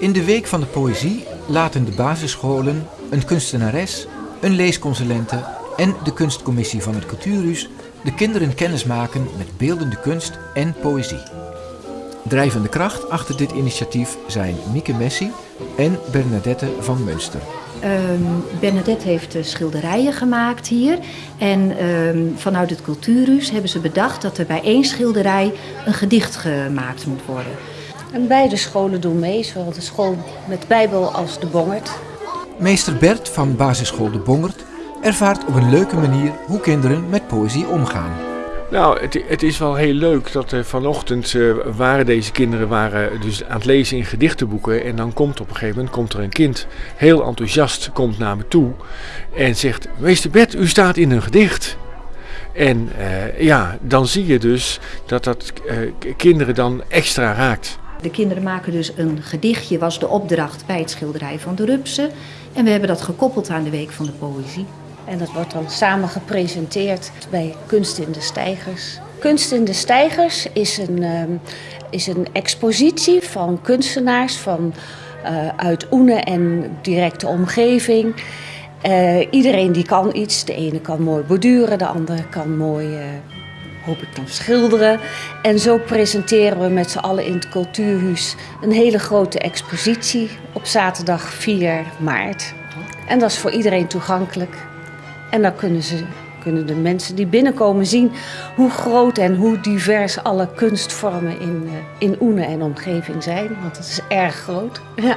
In de Week van de Poëzie laten de basisscholen, een kunstenares, een leesconsulente en de kunstcommissie van het Cultuurhuis de kinderen kennismaken met beeldende kunst en poëzie. Drijvende kracht achter dit initiatief zijn Mieke Messi en Bernadette van Münster. Ehm, Bernadette heeft uh, schilderijen gemaakt hier. En ehm, vanuit het Cultuurhuis hebben ze bedacht dat er bij één schilderij een gedicht gemaakt moet worden. En beide scholen doen mee, zowel de school met Bijbel als de Bongert. Meester Bert van basisschool De Bongert ervaart op een leuke manier hoe kinderen met poëzie omgaan. Nou, het, het, is wel heel leuk dat uh, vanochtend uh, waren deze kinderen waren dus aan het lezen in gedichtenboeken. En dan komt op een gegeven moment komt er een kind heel enthousiast komt naar me toe en zegt: Meester Bert, u staat in een gedicht. En uh, ja, dan zie je dus dat dat kinderen dan extra raakt. De kinderen maken dus een gedichtje, was de opdracht bij het schilderij van de Rupsen. En we hebben dat gekoppeld aan de Week van de Poëzie. En dat wordt dan samen gepresenteerd bij Kunst in de Stijgers. Kunst in de Stijgers is een, uh, is een expositie van kunstenaars van, uh, uit Oene en directe omgeving. Uh, iedereen die kan iets. De ene kan mooi borduren, de andere kan mooi, hoop ik dan, schilderen. En zo presenteren we met z'n allen in het Cultuurhuis een hele grote expositie op zaterdag 4 maart. En dat is voor iedereen toegankelijk. En dan kunnen, ze, kunnen de mensen die binnenkomen zien hoe groot en hoe divers alle kunstvormen in, in Oene en omgeving zijn. Want het is erg groot. Ja.